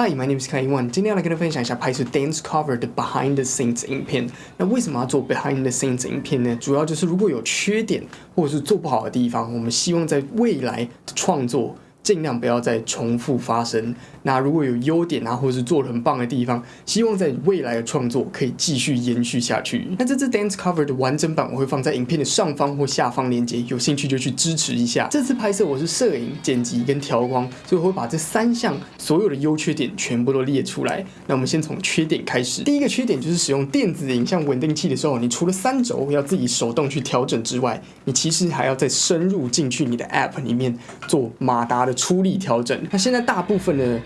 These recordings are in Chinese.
Hi, my name is Kai Wan。今天要来跟大家分享一下拍摄 dance cover 的 behind the scenes 影片。那为什么要做 behind the scenes 影片呢？主要就是如果有缺点或者是做不好的地方，我们希望在未来的创作。尽量不要再重复发生。那如果有优点啊，或者是做的很棒的地方，希望在未来的创作可以继续延续下去。那这支 dance cover 的完整版我会放在影片的上方或下方链接，有兴趣就去支持一下。这次拍摄我是摄影、剪辑跟调光，所以我会把这三项所有的优缺点全部都列出来。那我们先从缺点开始。第一个缺点就是使用电子影像稳定器的时候，你除了三轴要自己手动去调整之外，你其实还要再深入进去你的 app 里面做马达的。出力调整，那现在大部分的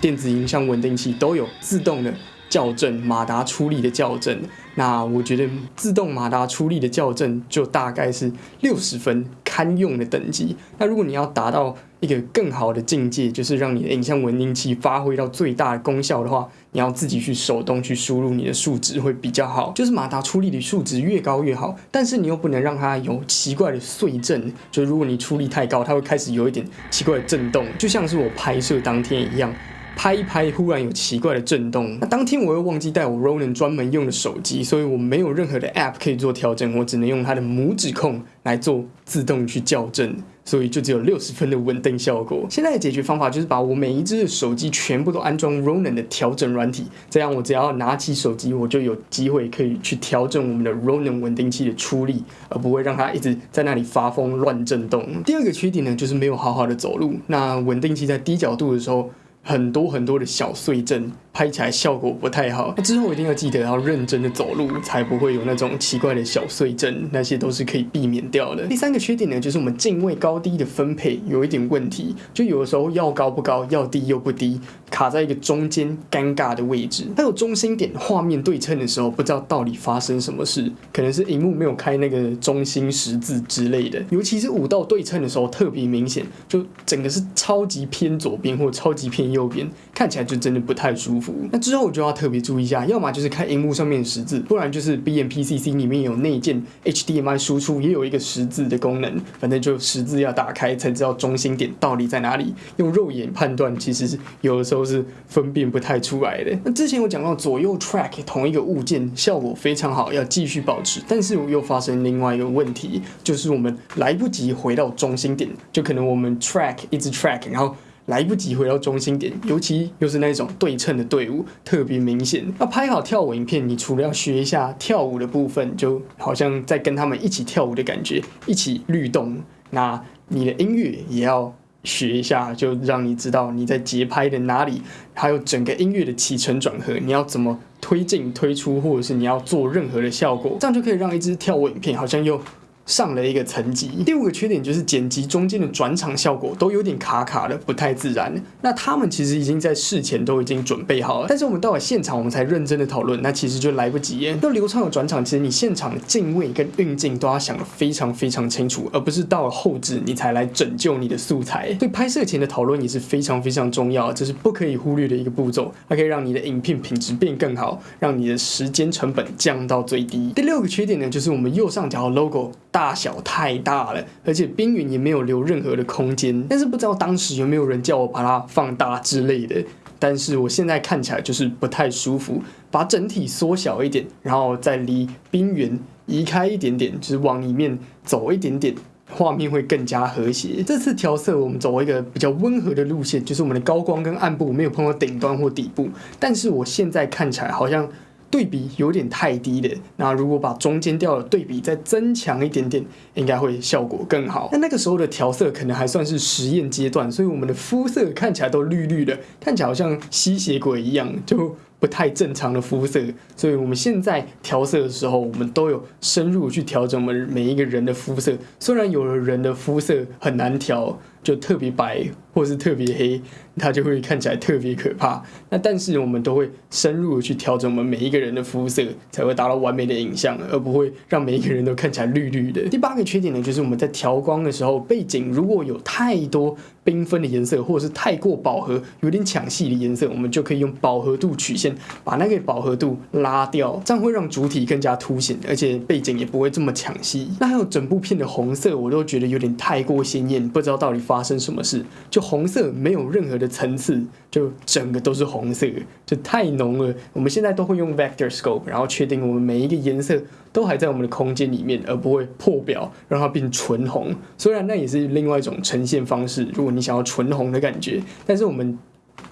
电子音像稳定器都有自动的校正马达出力的校正。那我觉得自动马达出力的校正就大概是六十分堪用的等级。那如果你要达到一个更好的境界，就是让你的影像稳定器发挥到最大的功效的话，你要自己去手动去输入你的数值会比较好。就是马达出力的数值越高越好，但是你又不能让它有奇怪的碎震。就如果你出力太高，它会开始有一点奇怪的震动，就像是我拍摄当天一样。拍一拍，忽然有奇怪的震动。那当天我又忘记带我 Ronin 专门用的手机，所以我没有任何的 App 可以做调整，我只能用它的拇指控来做自动去校正，所以就只有六十分的稳定效果。现在的解决方法就是把我每一只手机全部都安装 Ronin 的调整软体，这样我只要拿起手机，我就有机会可以去调整我们的 Ronin 稳定器的出力，而不会让它一直在那里发疯乱震动。第二个缺点呢，就是没有好好的走路。那稳定器在低角度的时候。很多很多的小碎震，拍起来效果不太好。那之后一定要记得要认真的走路，才不会有那种奇怪的小碎震，那些都是可以避免掉的。第三个缺点呢，就是我们镜位高低的分配有一点问题，就有的时候要高不高，要低又不低，卡在一个中间尴尬的位置。还有中心点画面对称的时候，不知道到底发生什么事，可能是荧幕没有开那个中心十字之类的。尤其是五道对称的时候特别明显，就整个是超级偏左边或超级偏右。右边看起来就真的不太舒服。那之后我就要特别注意一下，要么就是看荧幕上面的十字，不然就是 BMPCC 里面有内建 HDMI 输出，也有一个十字的功能。反正就十字要打开才知道中心点到底在哪里。用肉眼判断，其实有的时候是分辨不太出来的。那之前我讲到左右 track 同一个物件效果非常好，要继续保持。但是我又发生另外一个问题，就是我们来不及回到中心点，就可能我们 track 一直 track，然后。来不及回到中心点，尤其又是那种对称的队伍，特别明显。那拍好跳舞影片，你除了要学一下跳舞的部分，就好像在跟他们一起跳舞的感觉，一起律动。那你的音乐也要学一下，就让你知道你在节拍的哪里，还有整个音乐的起承转合，你要怎么推进、推出，或者是你要做任何的效果，这样就可以让一支跳舞影片好像又。上了一个层级。第五个缺点就是剪辑中间的转场效果都有点卡卡的，不太自然。那他们其实已经在事前都已经准备好了，但是我们到了现场我们才认真的讨论，那其实就来不及耶。要流畅的转场，其实你现场的镜位跟运镜都要想得非常非常清楚，而不是到了后置你才来拯救你的素材。所以拍摄前的讨论也是非常非常重要，这是不可以忽略的一个步骤，它可以让你的影片品质变更好，让你的时间成本降到最低。第六个缺点呢，就是我们右上角的 logo。大小太大了，而且边缘也没有留任何的空间。但是不知道当时有没有人叫我把它放大之类的。但是我现在看起来就是不太舒服，把整体缩小一点，然后再离边缘移开一点点，就是往里面走一点点，画面会更加和谐。这次调色我们走一个比较温和的路线，就是我们的高光跟暗部没有碰到顶端或底部。但是我现在看起来好像。对比有点太低的，那如果把中间调的对比再增强一点点，应该会效果更好。那那个时候的调色可能还算是实验阶段，所以我们的肤色看起来都绿绿的，看起来好像吸血鬼一样，就不太正常的肤色。所以我们现在调色的时候，我们都有深入去调整我们每一个人的肤色。虽然有的人的肤色很难调，就特别白或是特别黑。它就会看起来特别可怕。那但是我们都会深入的去调整我们每一个人的肤色，才会达到完美的影像，而不会让每一个人都看起来绿绿的。第八个缺点呢，就是我们在调光的时候，背景如果有太多缤纷的颜色，或者是太过饱和、有点抢戏的颜色，我们就可以用饱和度曲线把那个饱和度拉掉，这样会让主体更加凸显，而且背景也不会这么抢戏。那还有整部片的红色，我都觉得有点太过鲜艳，不知道到底发发生什么事。就红色没有任何的层次，就整个都是红色，就太浓了。我们现在都会用 vector scope，然后确定我们每一个颜色都还在我们的空间里面，而不会破表让它变纯红。虽然那也是另外一种呈现方式，如果你想要纯红的感觉，但是我们。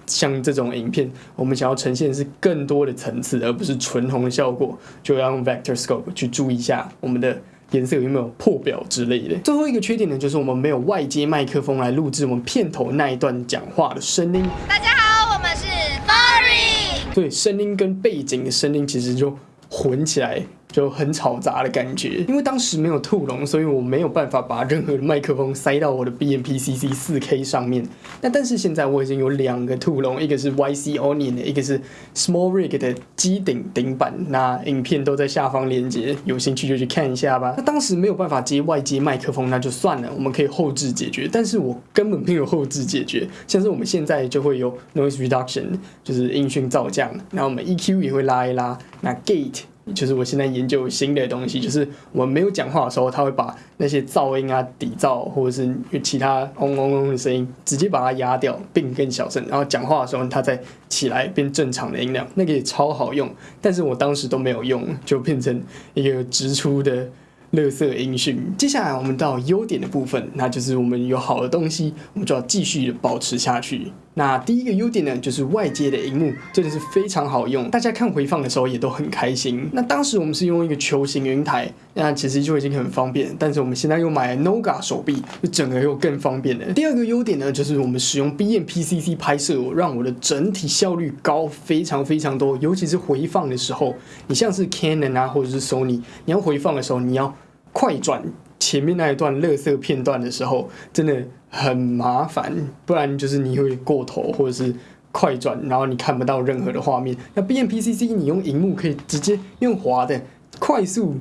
像这种影片，我们想要呈现是更多的层次，而不是纯红的效果，就要用 vector scope 去注意一下我们的颜色有没有破表之类的。最后一个缺点呢，就是我们没有外接麦克风来录制我们片头那一段讲话的声音。大家好，我们是 Furry。对，声音跟背景的声音其实就混起来。就很吵杂的感觉，因为当时没有兔笼，所以我没有办法把任何的麦克风塞到我的 B M P C C 四 K 上面。那但是现在我已经有两个兔笼，一个是 Y C Onion 的，一个是 Small Rig 的机顶顶板。那影片都在下方链接，有兴趣就去看一下吧。那当时没有办法接外接麦克风，那就算了，我们可以后置解决。但是我根本没有后置解决，像是我们现在就会有 Noise Reduction，就是音讯噪降，然后我们 E Q 也会拉一拉，那 Gate。就是我现在研究新的东西，就是我没有讲话的时候，它会把那些噪音啊、底噪或者是其他嗡嗡嗡的声音，直接把它压掉，并更小声。然后讲话的时候，它再起来变正常的音量，那个也超好用。但是我当时都没有用，就变成一个直出的。乐色音讯。接下来我们到优点的部分，那就是我们有好的东西，我们就要继续保持下去。那第一个优点呢，就是外接的荧幕真的是非常好用，大家看回放的时候也都很开心。那当时我们是用一个球形云台，那其实就已经很方便。但是我们现在又买了 Noga 手臂，就整个又更方便了。第二个优点呢，就是我们使用 BMPCC 拍摄，让我的整体效率高非常非常多，尤其是回放的时候，你像是 Canon 啊或者是 Sony，你要回放的时候，你要快转前面那一段乐色片段的时候，真的很麻烦，不然就是你会过头，或者是快转，然后你看不到任何的画面。那 B M P C C 你用荧幕可以直接用滑的，快速、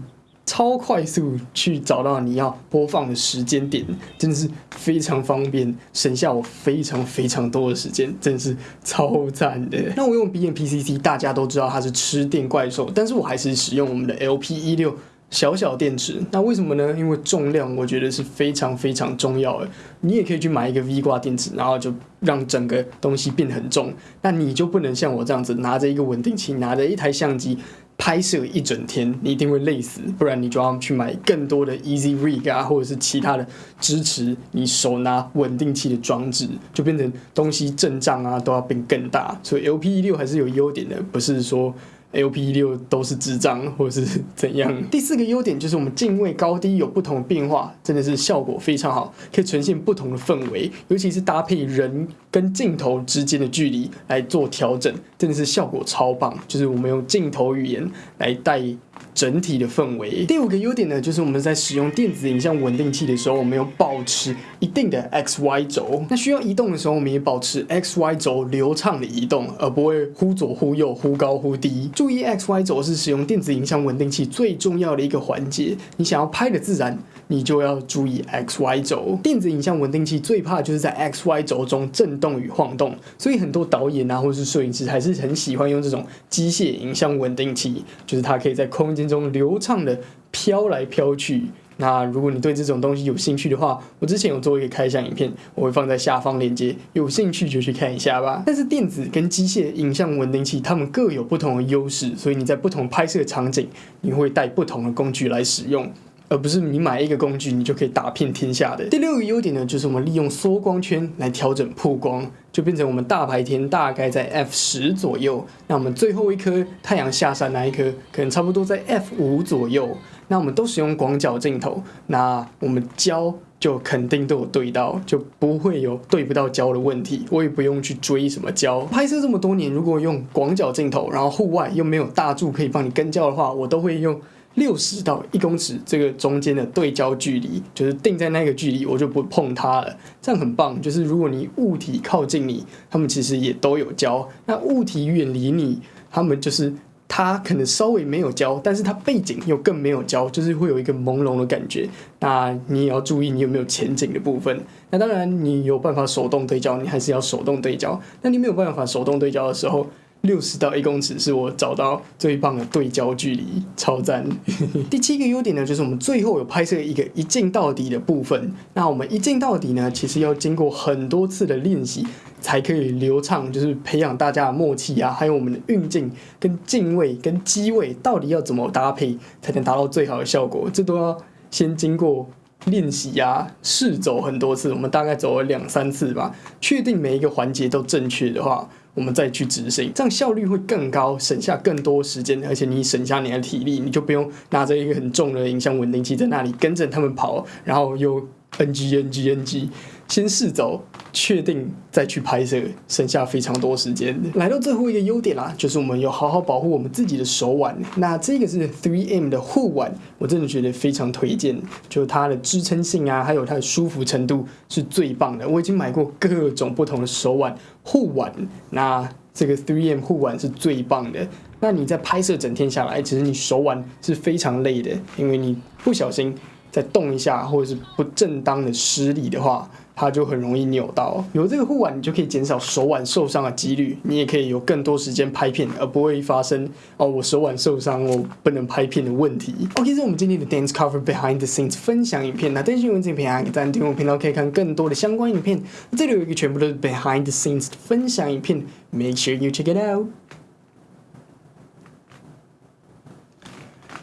超快速去找到你要播放的时间点，真的是非常方便，省下我非常非常多的时间，真的是超赞的。那我用 B M P C C，大家都知道它是吃电怪兽，但是我还是使用我们的 L P 一六。小小电池，那为什么呢？因为重量我觉得是非常非常重要的。你也可以去买一个 V 挂电池，然后就让整个东西变很重。那你就不能像我这样子拿着一个稳定器，拿着一台相机拍摄一整天，你一定会累死。不然你就要去买更多的 Easy Rig 啊，或者是其他的支持你手拿稳定器的装置，就变成东西震胀啊都要变更大。所以 LP 一六还是有优点的，不是说。L P 六都是智障，或者是怎样？第四个优点就是我们镜位高低有不同的变化，真的是效果非常好，可以呈现不同的氛围，尤其是搭配人跟镜头之间的距离来做调整，真的是效果超棒。就是我们用镜头语言来带。整体的氛围。第五个优点呢，就是我们在使用电子影像稳定器的时候，我们有保持一定的 X Y 轴。那需要移动的时候，我们也保持 X Y 轴流畅的移动，而不会忽左忽右、忽高忽低。注意，X Y 轴是使用电子影像稳定器最重要的一个环节。你想要拍的自然，你就要注意 X Y 轴。电子影像稳定器最怕就是在 X Y 轴中震动与晃动，所以很多导演啊，或者是摄影师还是很喜欢用这种机械影像稳定器，就是它可以在空间。中流畅的飘来飘去。那如果你对这种东西有兴趣的话，我之前有做一个开箱影片，我会放在下方链接，有兴趣就去看一下吧。但是电子跟机械影像稳定器，它们各有不同的优势，所以你在不同拍摄场景，你会带不同的工具来使用。而不是你买一个工具，你就可以打遍天下的。第六个优点呢，就是我们利用缩光圈来调整曝光，就变成我们大白天大概在 f 十左右，那我们最后一颗太阳下山那一颗，可能差不多在 f 五左右。那我们都使用广角镜头，那我们焦就肯定都有对到，就不会有对不到焦的问题。我也不用去追什么焦。拍摄这么多年，如果用广角镜头，然后户外又没有大柱可以帮你跟焦的话，我都会用。六十到一公尺这个中间的对焦距离，就是定在那个距离，我就不碰它了。这样很棒。就是如果你物体靠近你，它们其实也都有焦；那物体远离你，它们就是它可能稍微没有焦，但是它背景又更没有焦，就是会有一个朦胧的感觉。那你也要注意你有没有前景的部分。那当然，你有办法手动对焦，你还是要手动对焦。那你没有办法手动对焦的时候，六十到一公尺是我找到最棒的对焦距离，超赞。第七个优点呢，就是我们最后有拍摄一个一镜到底的部分。那我们一镜到底呢，其实要经过很多次的练习才可以流畅，就是培养大家的默契啊，还有我们的运镜跟镜位跟机位到底要怎么搭配才能达到最好的效果，这都要先经过。练习呀，试走很多次，我们大概走了两三次吧，确定每一个环节都正确的话，我们再去执行，这样效率会更高，省下更多时间，而且你省下你的体力，你就不用拿着一个很重的影像稳定器在那里跟着他们跑，然后又。NG NG NG，先试走，确定再去拍摄，剩下非常多时间。来到最后一个优点啦，就是我们有好好保护我们自己的手腕。那这个是 3M 的护腕，我真的觉得非常推荐，就是它的支撑性啊，还有它的舒服程度是最棒的。我已经买过各种不同的手腕护腕，那这个 3M 护腕是最棒的。那你在拍摄整天下来，其实你手腕是非常累的，因为你不小心。再动一下，或者是不正当的施力的话，它就很容易扭到。有这个护腕，你就可以减少手腕受伤的几率，你也可以有更多时间拍片，而不会发生哦我手腕受伤，我不能拍片的问题。OK，这是我们今天的 Dance Cover Behind the Scenes 分享影片。那登新闻这片啊，在订阅频道可以看更多的相关影片。这里有一个全部都是 Behind the Scenes 分享影片，Make sure you check it out。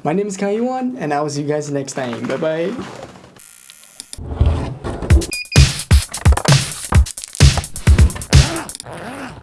My name is Kaiwan, and I will see you guys next time. Bye bye.